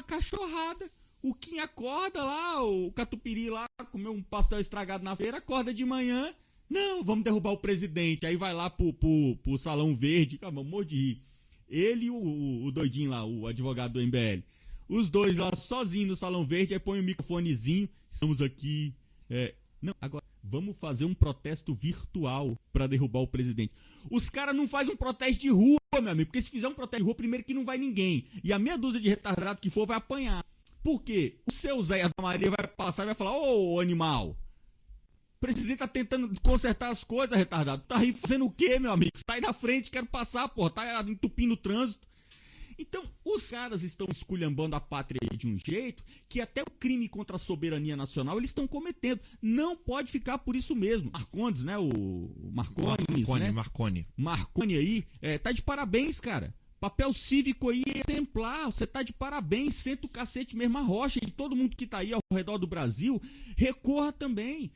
uma cachorrada. O Kim acorda lá, o Catupiri lá, comeu um pastel estragado na feira, acorda de manhã. Não, vamos derrubar o presidente. Aí vai lá pro, pro, pro Salão Verde. Calma, morro de rir. Ele e o, o, o doidinho lá, o advogado do MBL. Os dois lá sozinhos no Salão Verde, aí põe o microfonezinho. Estamos aqui. É, não, agora vamos fazer um protesto virtual para derrubar o presidente. Os caras não fazem um protesto de rua, meu amigo, porque se fizer um protesto de rua, primeiro que não vai ninguém. E a meia dúzia de retardado que for vai apanhar. Por quê? O seu Zé da Maria vai passar e vai falar: Ô animal, o presidente tá tentando consertar as coisas, retardado. Tá aí fazendo o quê, meu amigo? Sai da frente, quero passar, porra. Tá entupindo o trânsito. Então, os caras estão esculhambando a pátria de um jeito que até o crime contra a soberania nacional eles estão cometendo. Não pode ficar por isso mesmo. Marcondes, né? O Marcones, Marconi, né? Marconi. Marconi aí, é, tá de parabéns, cara. Papel cívico aí exemplar, você tá de parabéns, senta o cacete mesmo a rocha e todo mundo que tá aí ao redor do Brasil, recorra também.